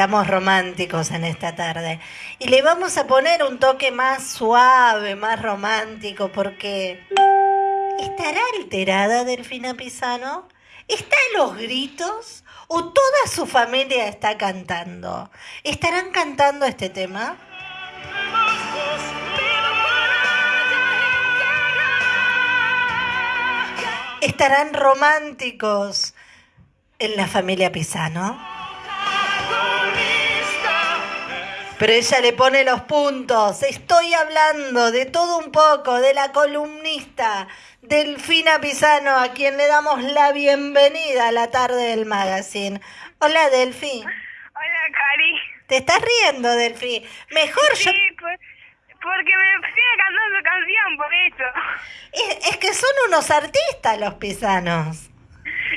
Estamos románticos en esta tarde. Y le vamos a poner un toque más suave, más romántico, porque ¿estará alterada Delfina Pisano? ¿Está a los gritos? ¿O toda su familia está cantando? ¿Estarán cantando este tema? ¿Estarán románticos en la familia Pisano? Pero ella le pone los puntos. Estoy hablando de todo un poco, de la columnista Delfina Pisano, a quien le damos la bienvenida a la tarde del magazine. Hola, Delfi. Hola, Cari. ¿Te estás riendo, Delfi? Mejor Sí, yo... pues, porque me sigue cantando su canción, por eso. Es, es que son unos artistas los pisanos.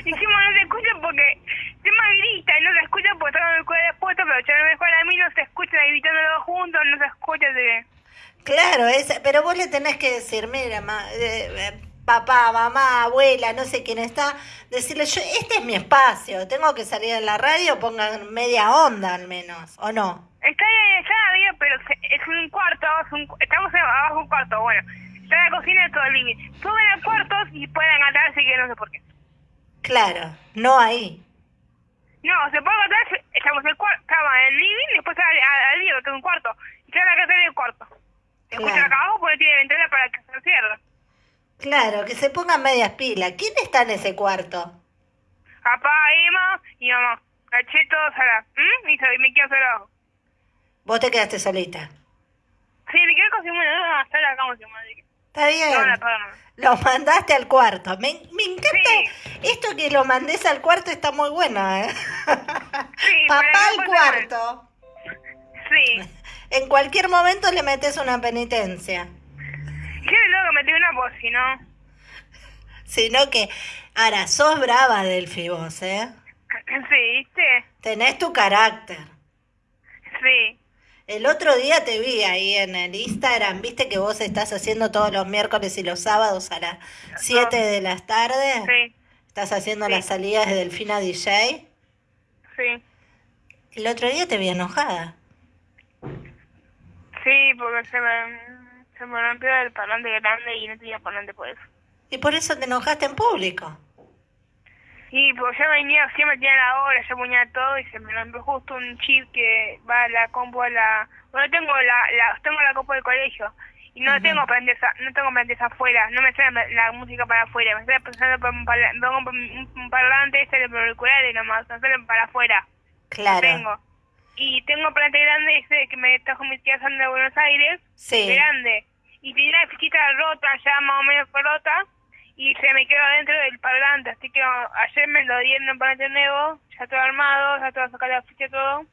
Encima no se escucha porque tema grita y no se escucha porque está con el cuello puesto, pero ya no mejor a mí no se escucha gritándolo juntos, no se escucha de... Claro, es, pero vos le tenés que decir, mira, ma- eh, eh, papá, mamá, abuela, no sé quién está, decirle, yo, este es mi espacio, tengo que salir en la radio, pongan media onda al menos, ¿o no? Está ahí, está arriba, pero es un cuarto, es un- estamos en- abajo un cuarto, bueno. Está la cocina y todo el living. Suben a cuartos y pueden cantar, así que no sé por qué. Claro, no ahí. No, se puede cantar, estamos en el estaba en el living y después al, living, que es un cuarto. Y está la casa en el cuarto. Se escucha acá abajo porque tiene ventana para que se cierre. Claro, que se pongan medias pilas. ¿Quién está en ese cuarto? Papá, Emma y mamá. Caché todos a la... ¿Mm? Y me quedo solo abajo. Vos te quedaste solita. Sí, me quedé con Simón, no, hasta la cama, Simón. Está bien. No, la. Lo mandaste al cuarto. Me, me encanta Sí. esto que lo mandes al cuarto está muy bueno, ¿eh? Sí, Papá al cuarto. Sí. En cualquier momento le metes una penitencia. ¿Qué luego metí una voz, si no? Sino que, ahora, sos brava, Delphi, vos, ¿eh? Sí, ¿viste? Tenés tu carácter. Sí. El otro día te vi ahí en el Instagram, viste que vos estás haciendo todos los miércoles y los sábados a las 7 de la tarde. Sí. Estás haciendo Sí. las salidas de Delfina DJ. Sí. El otro día te vi enojada. Sí, porque se me, se me rompió el parlante grande y no tenía parlante por eso. Y por eso te enojaste en público. Y pues yo venía, siempre tenía la hora, yo ponía todo y se me rompió justo un chip que va a la compu a la... Bueno, tengo la, la tengo la compu del colegio y no tengo parlantes, a- no tengo parlantes afuera, no me sale la, la música para afuera, me sale pensando por un, parla- un, un parlante, sale por auriculares nomás, no sale para afuera. Claro. Tengo. Y tengo parlante grande ese que me trajo mi tía Sandra de Buenos Aires, Sí. grande. Y tenía la fichita rota, ya más o menos rota, y se me quedó adentro del parlante. Así que ayer me lo dieron en parlante nuevo, ya todo armado, ya todo sacar la ficha todo.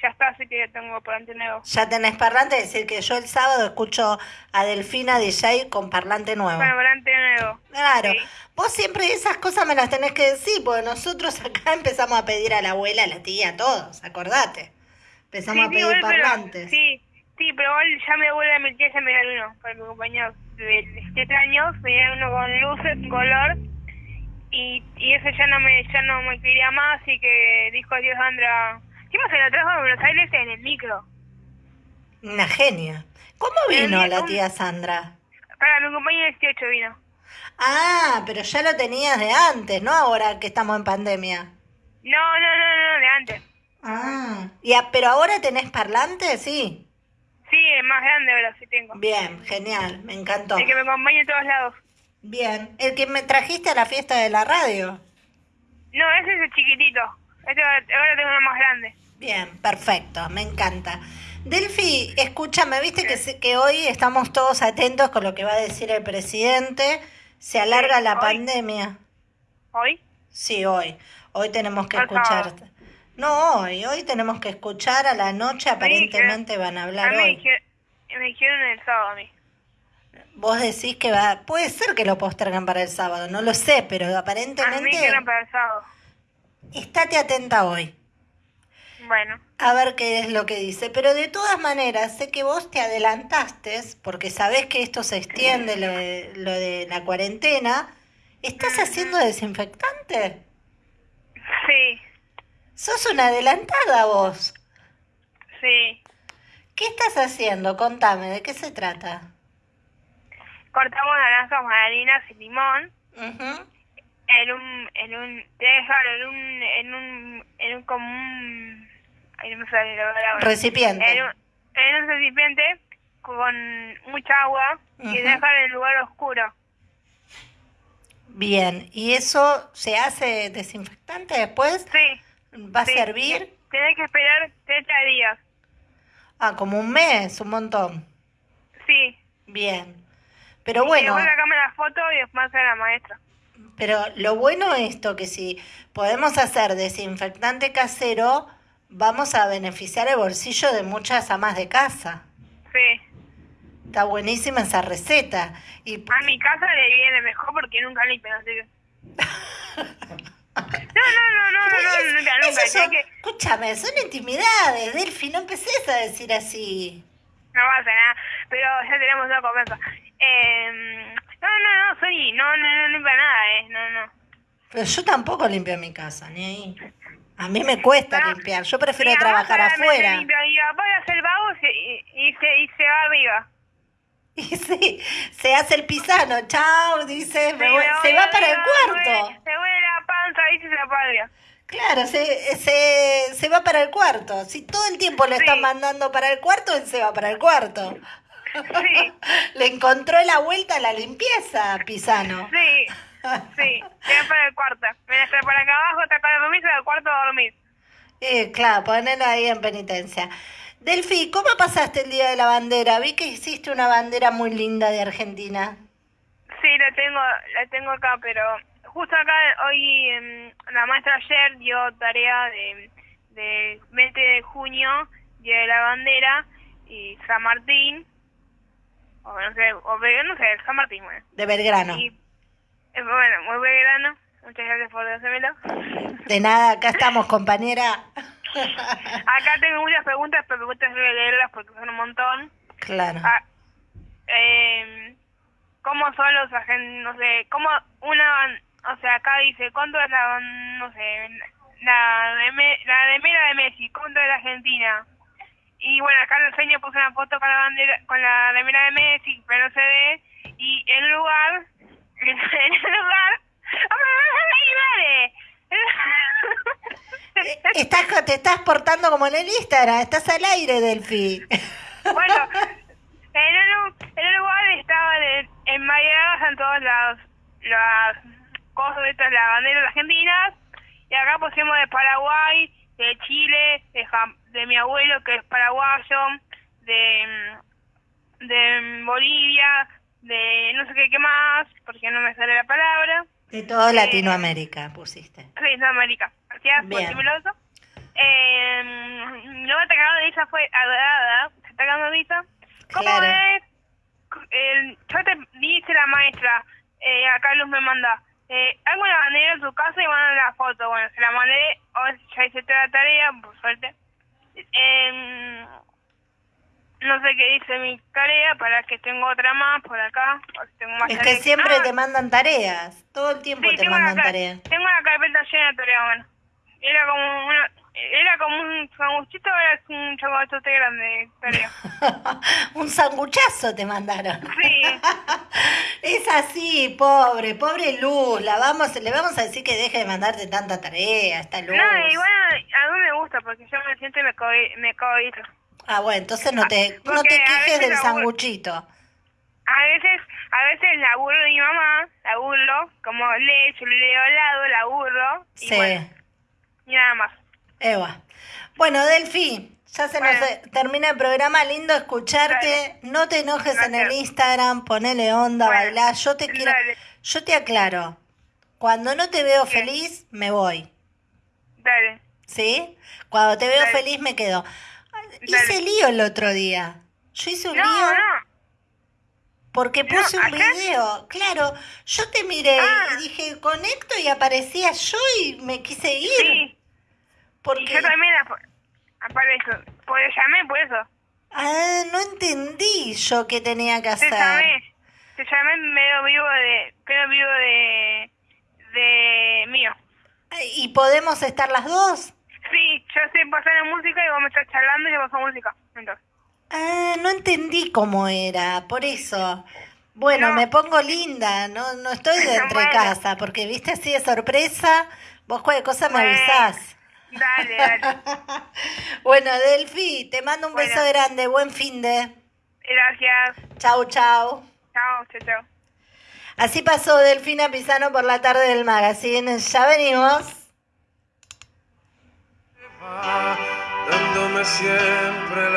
Ya está, así que ya tengo parlante nuevo. Ya tenés parlante, es decir que yo el sábado escucho a Delfina DJ con parlante nuevo. Bueno, parlante nuevo. Claro, Sí. vos siempre esas cosas me las tenés que decir, porque nosotros acá empezamos a pedir a la abuela, a la tía, a todos, acordate. Empezamos a pedir igual, pero- parlantes. sí, sí, pero igual ya mi abuela y mi tía ya me dieron uno para mi compañero de 7 años, dieron uno con luces, color, y, y ese ya no me ya no me quería más, y que dijo adiós Sandra. Encima se lo trajo de Buenos Aires en el micro. Una genia. ¿Cómo vino la tía Sandra? Para mi compañero 18 vino. Ah, pero ya lo tenías de antes, ¿no? Ahora que estamos en pandemia. No, no, no, no, de antes. Ah. Y a- pero ahora tenés parlante, sí. Sí, el más grande ahora sí tengo. Bien, genial, me encantó. El que me acompaña en todos lados. Bien, el que me trajiste a la fiesta de la radio. No, ese es el chiquitito. Este ahora tengo uno más grande. Bien, perfecto, me encanta. Delfi, escúchame, viste que, que hoy estamos todos atentos con lo que va a decir el presidente. Se alarga Sí, la hoy. pandemia. ¿Hoy? Sí, hoy. Hoy tenemos que Por escuchar. favor. No, hoy. Hoy tenemos que escuchar a la noche. Aparentemente van a A hablar mí me hoy. dijeron, me dijeron el sábado a mí. Vos decís que va. Puede ser que lo postergan para el sábado, no lo sé, pero A mí aparentemente. dijeron para el sábado. Estate atenta hoy. Bueno. a ver qué es lo que dice. Pero de todas maneras, sé que vos te adelantaste, porque sabés que esto se extiende, lo de, lo de la cuarentena. ¿Estás haciendo desinfectante? Sí. Sos una adelantada vos. Sí. ¿Qué estás haciendo? Contame, ¿de qué se trata? Cortamos naranjas, mandarinas y limón Ujú. en un, en un, en un, en un, en un como un, ahí no me sale la palabra. Recipiente. En un, en un recipiente con mucha agua y Ujú. dejar en el lugar oscuro. Bien, ¿y eso se hace desinfectante después? Sí. ¿Va a sí. servir? Tenés que esperar 30 días. Ah, como un mes, un montón. Sí. Bien. Pero Y bueno, después sacame la foto y después hacer la maestra. pero lo bueno es esto, que si podemos hacer desinfectante casero, vamos a beneficiar el bolsillo de muchas amas de casa. Sí. Está buenísima esa receta. Y A mi casa le viene mejor porque nunca limpian, así que... No, no, no, no, no, no, nunca, nunca. Son- que... escúchame, son intimidades, Delphi, no empeces a decir así. No pasa nada, pero ya tenemos una conversa. Eh, no, no, no, soy... No, no, no limpia nada, eh. No, no. Pero yo tampoco limpio mi casa, ni ahí. A mí me cuesta No. limpiar, yo prefiero trabajar afuera. Mi papá hace el vago y se, y, y se, y se va arriba. Y sí, se hace el pisano, chao, dice, me Sí, voy- me se voy va para el cuarto. Se huele, se y padre. Claro, se, se, se va para el cuarto. Si todo el tiempo lo Sí. están mandando para el cuarto, él se va para el cuarto. Sí. Le encontró la vuelta a la limpieza, Pisano. Sí, sí, se va para el cuarto. Me está para acá abajo, está para dormir, se va al cuarto a dormir. Eh, claro, ponelo ahí en penitencia. Delfi, ¿cómo pasaste el Día de la Bandera? Vi que hiciste una bandera muy linda de Argentina. Sí, la tengo, la tengo acá, pero justo acá hoy em, la maestra ayer dio tarea de, de 20 de junio, Día de la Bandera, y San Martín, o no sé, o no sé, San Martín, bueno. De Belgrano. Y, eh, bueno, muy belgrano, muchas gracias por hacérmelo. De nada, acá estamos, compañera. Acá tengo muchas preguntas, pero me gusta leerlas porque son un montón. Claro. Ah, eh, ¿Cómo son los agentes? No sé, ¿cómo una. O sea, acá dice, ¿cuánto es la. No sé, la de, Me- la de Mera de Messi? ¿Cuánto es la Argentina? Y bueno, acá el sueño puso una foto con la bandera, con la remera de Messi, pero no se ve. Y en el lugar. En el lugar. ¡Hombre, Eh, Estás, te estás portando como en el Instagram, estás al aire, Delfi. Bueno, en un, en un lugar estaban en, enmayadas en todas las, las cosas de estas, las banderas argentinas, y acá pusimos de Paraguay, de Chile, de, de mi abuelo que es paraguayo, de, mm, de Bolivia, de no sé qué, qué más, porque no me sale la palabra, De todo Latinoamérica pusiste. sí, de América, gracias por decírmelo. Eh, no me cagando de risa fue adorada, se está cagando de risa. ¿Cómo Claro. es? El, yo te dice la maestra, eh, acá Luz me manda, eh, hago una bandera en su casa y mandan la foto. Bueno, se la mandé, hoy ya hice toda la tarea, por suerte. Eh, no sé qué dice mi tarea, para que tengo otra más por acá. o si tengo más Es que siempre Ah, te mandan tareas, todo el tiempo Sí, te mandan la, tareas. tengo la carpeta llena de tareas, bueno. Era como una, era como un sanguchito, es un chocolate grande de tarea. Un sanguchazo te mandaron. Sí. Es así, pobre, pobre Luz. La vamos, le vamos a decir que deje de mandarte tanta tarea, esta Luz. No, igual a mí me gusta porque yo me siento y me, co me cohibito. Ah, bueno, entonces no te, no Porque te quejes del sanguchito. A veces, a veces la burlo de mi mamá, la burlo, como lee, yo le leo al lado, la burlo, y Sí, bueno, y nada más. Eva. Bueno, Delfi, ya se Bueno. nos eh, termina el programa, lindo escucharte. No te enojes en el. Instagram, ponele onda, Bueno. Yo te quiero, dale. yo te aclaro. Cuando no te veo Bien. feliz, me voy. Dale. ¿Sí? Cuando te veo Dale. feliz me quedo. Hice lío el otro día. Yo hice un No, lío no. porque No, puse un video. Claro, yo te miré Ah. y dije, conecto y aparecía yo y me quise ir. Sí. Porque, yo también ap- aparezco. Por llamé, por eso. ah, no entendí yo qué tenía que Te hacer. llamé. Te llamé medio vivo de... Medio vivo de... De mío. ¿Y podemos estar las dos? Sí, yo estoy pasando música y vos me estás charlando y yo paso música. Entonces. Ah, no entendí cómo era, por eso. Bueno, No. me pongo linda, no, no estoy de entre Bueno. casa, porque viste así de sorpresa, vos cualquier cosa me Bueno. avisás. Dale, dale. bueno, Delfi, te mando un Bueno. beso grande, buen fin de. Gracias. Chau, chau. Chao, chao, chao. Así pasó Delfina Pisano por la tarde del magazine. Ya venimos. dándome siempre la